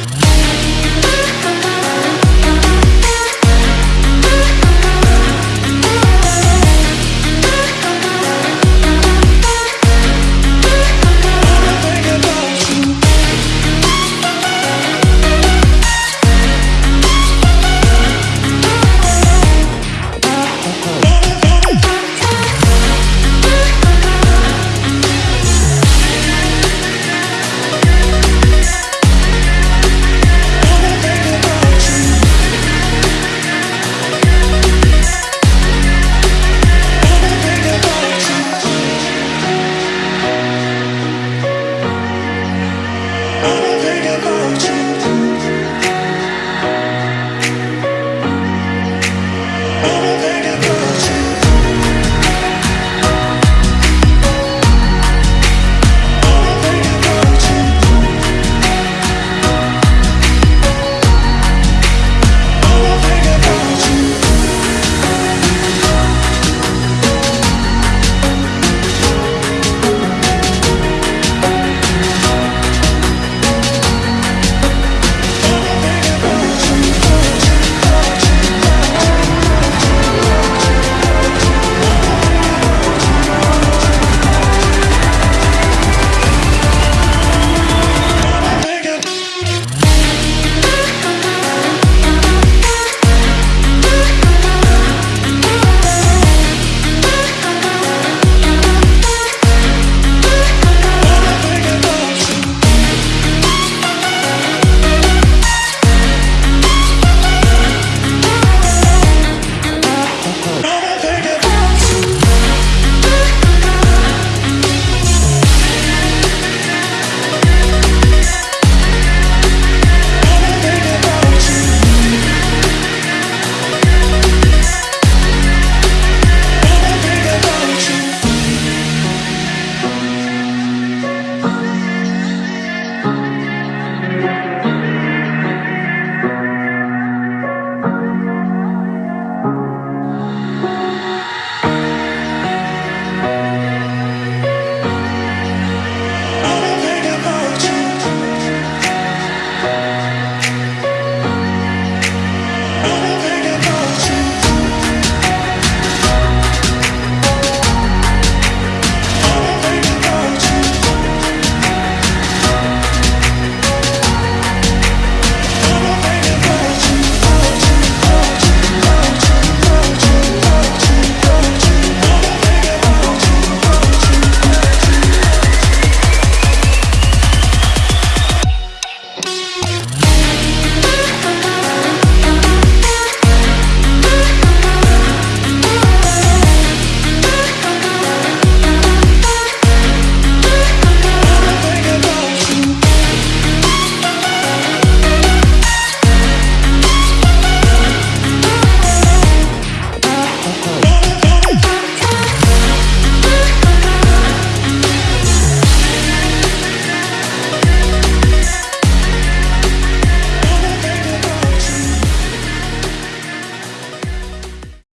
Música